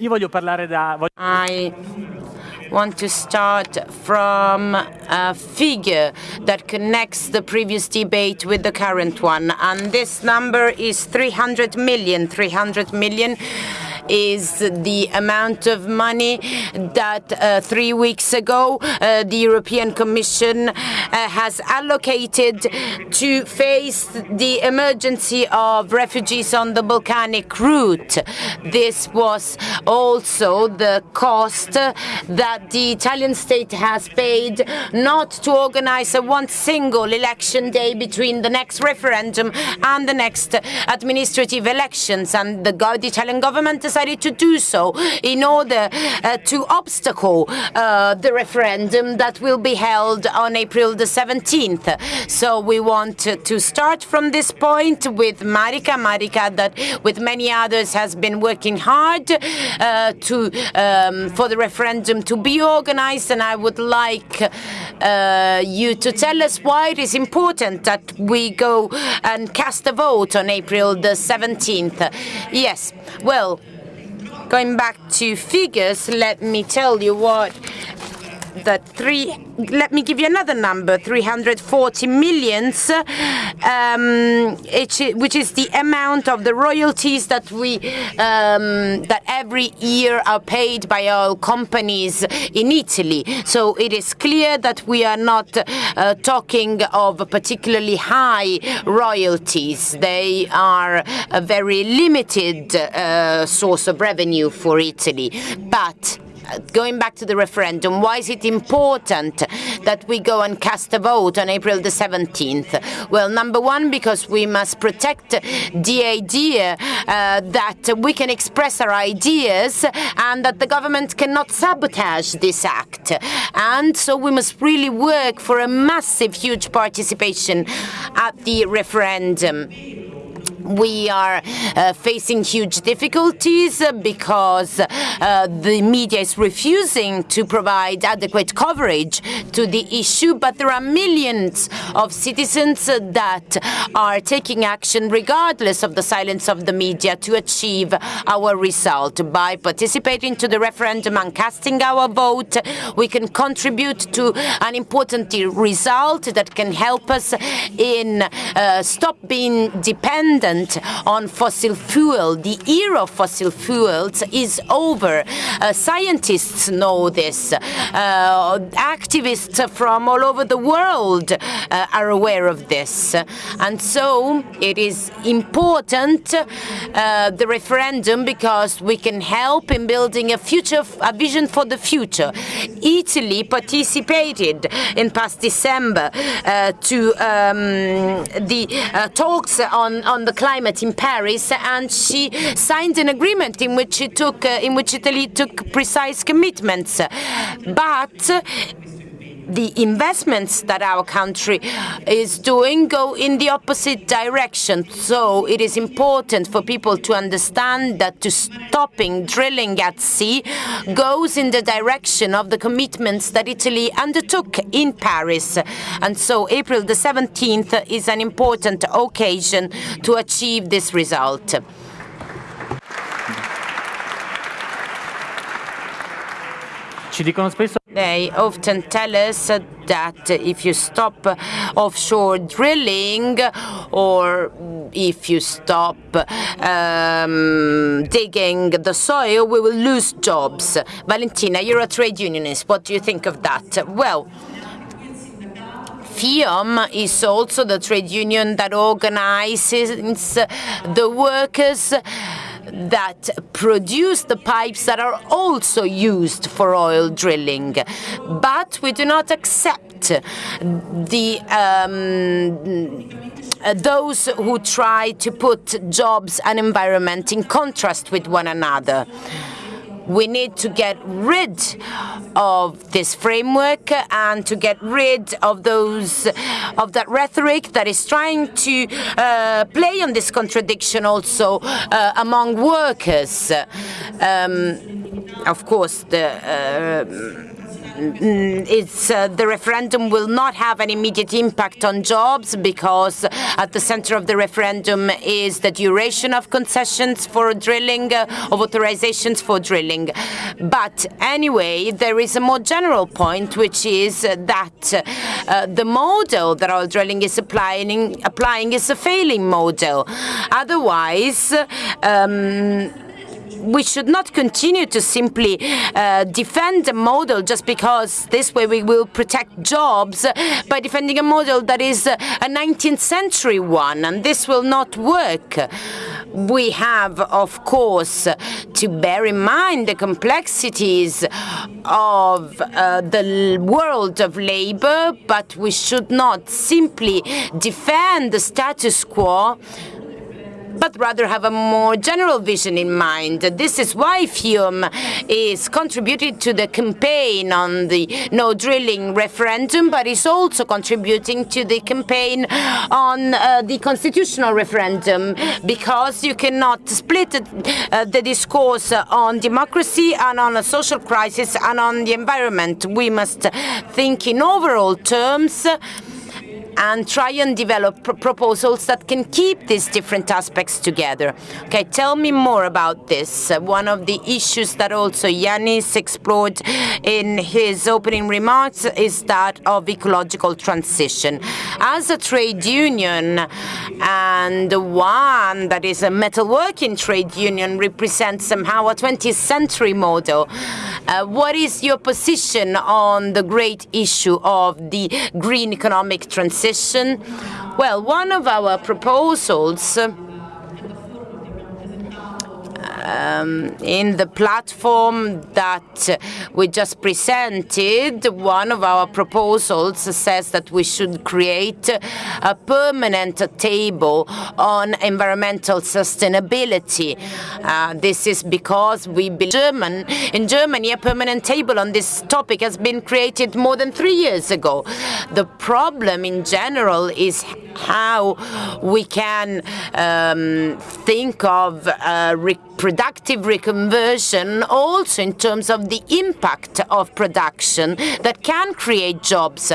Io voglio parlare da... I want to start from a figure that connects the previous debate with the current one, and this number is 300 million. 300 million is the amount of money that uh, three weeks ago uh, the European Commission uh, has allocated to face the emergency of refugees on the Balkanic route. This was also the cost that the Italian state has paid not to organize a one single election day between the next referendum and the next administrative elections. And the, Italian government decided to do so in order uh, to obstacle uh, the referendum that will be held on April the 17th. So we want to start from this point with Marika. Marika, that with many others has been working hard uh, to um, for the referendum to be organized, and I would like uh, you to tell us why it is important that we go and cast a vote on April the 17th. Yes, well, Going back to figures, let me tell you what the three, let me give you another number, 340 millions, um, which is the amount of the royalties that we, um, that every year are paid by our companies in Italy. So it is clear that we are not uh, talking of particularly high royalties. They are a very limited uh, source of revenue for Italy. But going back to the referendum, why is it important that we go and cast a vote on April the 17th? Well, number one, because we must protect the idea uh, that we can express our ideas and that the government cannot sabotage this act. And so we must really work for a massive, huge participation at the referendum we are uh, facing huge difficulties because uh, the media is refusing to provide adequate coverage to the issue, but there are millions of citizens that are taking action regardless of the silence of the media to achieve our result. By participating to the referendum and casting our vote, we can contribute to an important result that can help us in uh, stop being dependent on fossil fuel. The era of fossil fuels is over. Uh, scientists know this. Uh, activists from all over the world uh, are aware of this. And so it is important, uh, the referendum, because we can help in building a future, a vision for the future. Italy participated in past December uh, to um, the uh, talks on, on the climate in Paris, and she signed an agreement in which, took, uh, in which Italy took precise commitments. But the investments that our country is doing go in the opposite direction. So it is important for people to understand that to stopping drilling at sea goes in the direction of the commitments that Italy undertook in Paris. And so April the 17th is an important occasion to achieve this result. They often tell us that if you stop offshore drilling or if you stop um, digging the soil, we will lose jobs. Valentina, you're a trade unionist. What do you think of that? Well, FIOM is also the trade union that organizes the workers that produce the pipes that are also used for oil drilling. But we do not accept the um, those who try to put jobs and environment in contrast with one another. We need to get rid of this framework and to get rid of those of that rhetoric that is trying to uh, play on this contradiction also uh, among workers. Um, of course, the uh, it's uh, the referendum will not have an immediate impact on jobs because at the center of the referendum is the duration of concessions for drilling, uh, of authorizations for drilling. But anyway, there is a more general point, which is that uh, the model that oil drilling is applying, applying is a failing model. Otherwise, um, we should not continue to simply uh, defend a model just because this way we will protect jobs by defending a model that is a 19th century one, and this will not work. We have, of course, to bear in mind the complexities of uh, the world of labor, but we should not simply defend the status quo but rather have a more general vision in mind. This is why FIOM is contributing to the campaign on the no drilling referendum, but is also contributing to the campaign on uh, the constitutional referendum, because you cannot split uh, the discourse on democracy and on a social crisis and on the environment. We must think in overall terms and try and develop pr proposals that can keep these different aspects together. Okay, tell me more about this. Uh, one of the issues that also Yanis explored in his opening remarks is that of ecological transition. As a trade union and one that is a metalworking trade union represents somehow a 20th century model, uh, what is your position on the great issue of the green economic transition? Well, one of our proposals uh, um, in the platform that we just presented, one of our proposals says that we should create a permanent table on environmental sustainability. Uh, this is because we German in Germany a permanent table on this topic has been created more than three years ago. The problem in general is how we can um, think of uh, productive reconversion also in terms of the impact of production that can create jobs.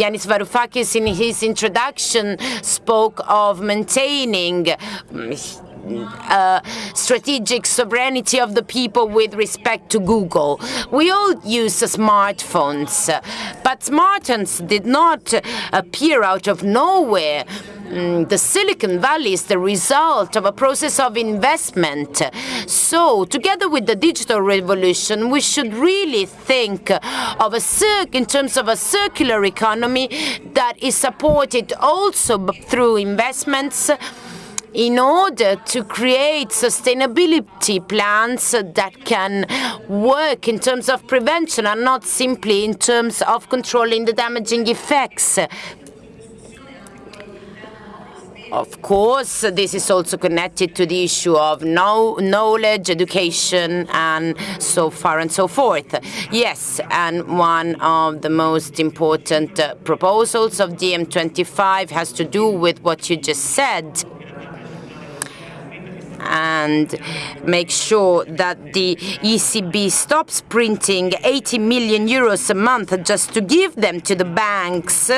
Yanis Varoufakis in his introduction spoke of maintaining uh, strategic sovereignty of the people with respect to Google. We all use smartphones, but smartphones did not appear out of nowhere. Mm, the Silicon Valley is the result of a process of investment. So, together with the digital revolution, we should really think of a in terms of a circular economy that is supported also through investments in order to create sustainability plans that can work in terms of prevention and not simply in terms of controlling the damaging effects of course, this is also connected to the issue of know knowledge, education, and so far and so forth. Yes, and one of the most important uh, proposals of DiEM25 has to do with what you just said and make sure that the ECB stops printing 80 million euros a month just to give them to the banks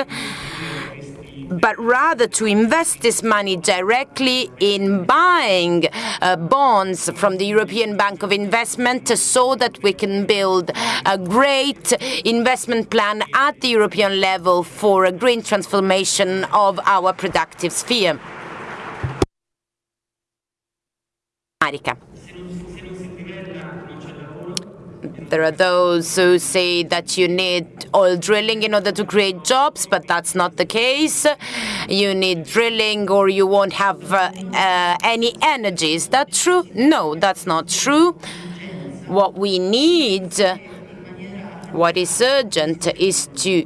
but rather to invest this money directly in buying uh, bonds from the European Bank of Investment so that we can build a great investment plan at the European level for a green transformation of our productive sphere. Marica. There are those who say that you need oil drilling in order to create jobs, but that's not the case. You need drilling or you won't have uh, uh, any energy. Is that true? No, that's not true. What we need what is urgent is to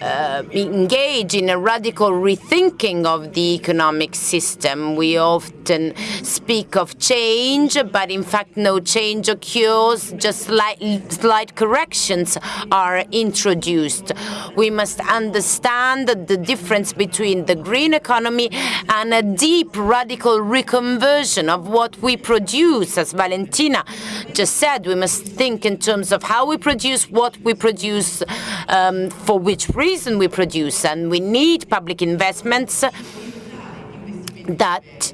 uh, engage in a radical rethinking of the economic system. We often speak of change, but in fact no change occurs, just slight, slight corrections are introduced. We must understand the difference between the green economy and a deep radical reconversion of what we produce. As Valentina just said, we must think in terms of how we produce what we we produce, um, for which reason we produce, and we need public investments that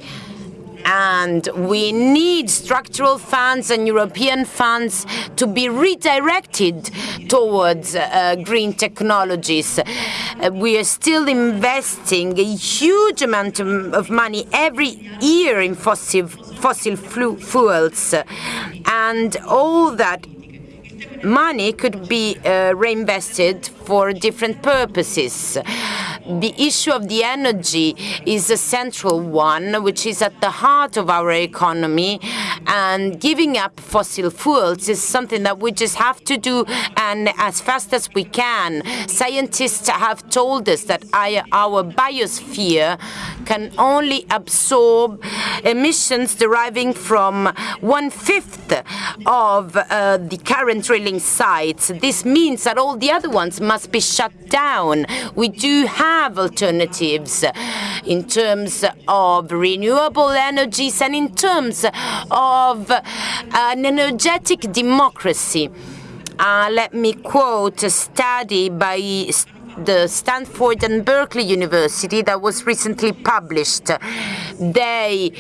and we need structural funds and European funds to be redirected towards uh, green technologies. Uh, we are still investing a huge amount of money every year in fossil, fossil fuels, and all that money could be uh, reinvested for different purposes the issue of the energy is a central one, which is at the heart of our economy. And giving up fossil fuels is something that we just have to do, and as fast as we can. Scientists have told us that our biosphere can only absorb emissions deriving from one-fifth of uh, the current drilling sites. This means that all the other ones must be shut down. We do have have alternatives in terms of renewable energies and in terms of an energetic democracy. Uh, let me quote a study by the Stanford and Berkeley University that was recently published. They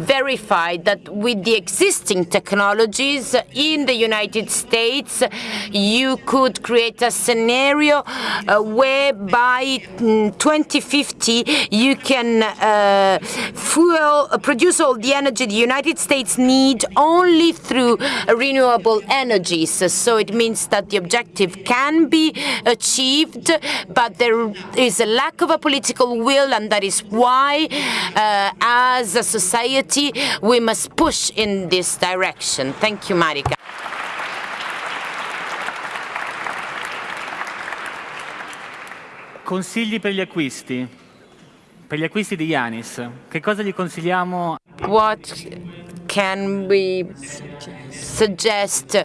verified that with the existing technologies in the United States, you could create a scenario uh, where by 2050 you can uh, fuel, uh, produce all the energy the United States need only through renewable energies. So it means that the objective can be achieved, but there is a lack of a political will, and that is why, uh, as a society, society, we must push in this direction. Thank you, Marika. Consigli per gli acquisti. Per gli acquisti di Yanis, che cosa gli consigliamo? What can we suggest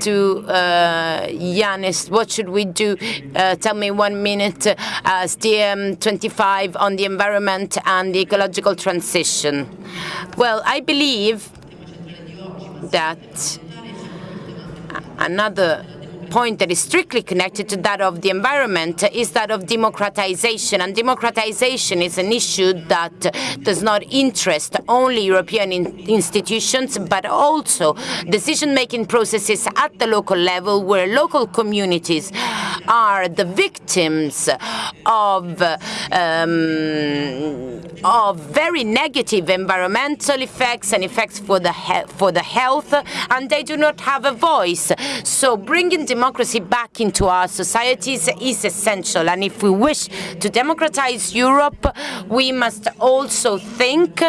to uh, Yanis, what should we do? Uh, tell me one minute uh, as DiEM25 on the environment and the ecological transition. Well, I believe that another point that is strictly connected to that of the environment is that of democratization. And democratization is an issue that does not interest only European in institutions, but also decision-making processes at the local level where local communities are the victims of, um, of very negative environmental effects and effects for the, for the health, and they do not have a voice. So bringing democracy back into our societies is essential. And if we wish to democratize Europe, we must also think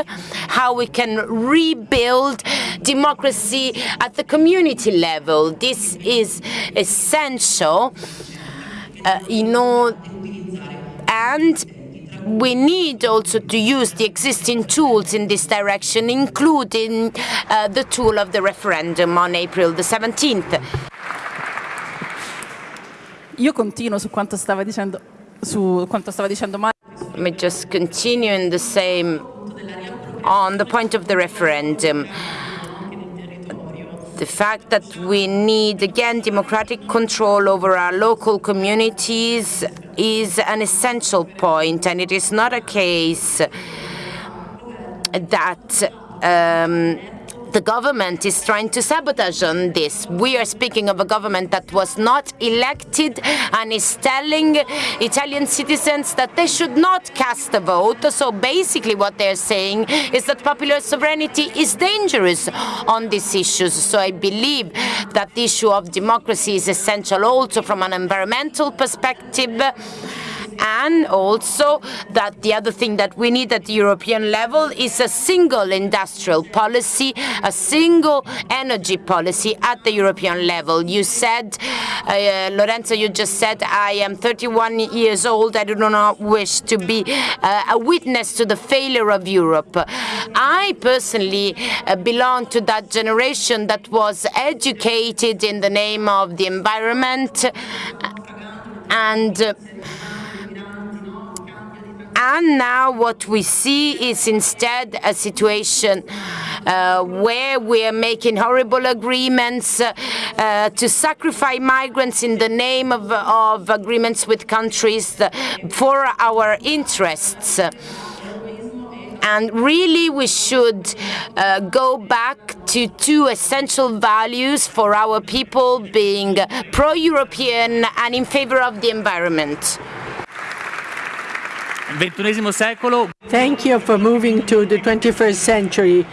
how we can rebuild democracy at the community level. This is essential, uh, you know, and we need also to use the existing tools in this direction, including uh, the tool of the referendum on April the 17th. Io continuo su quanto stava dicendo, su quanto stava dicendo Mario. Let me just continue in the same, on the point of the referendum. The fact that we need, again, democratic control over our local communities is an essential point, and it is not a case that um, the government is trying to sabotage on this. We are speaking of a government that was not elected and is telling Italian citizens that they should not cast a vote. So basically what they're saying is that popular sovereignty is dangerous on these issues. So I believe that the issue of democracy is essential also from an environmental perspective and also that the other thing that we need at the European level is a single industrial policy, a single energy policy at the European level. You said, uh, Lorenzo, you just said, I am 31 years old, I do not wish to be uh, a witness to the failure of Europe. I personally uh, belong to that generation that was educated in the name of the environment and uh, and now what we see is instead a situation uh, where we are making horrible agreements uh, uh, to sacrifice migrants in the name of, of agreements with countries for our interests. And really, we should uh, go back to two essential values for our people being pro European and in favor of the environment. XXI secolo, Thank you for moving to the 21st century.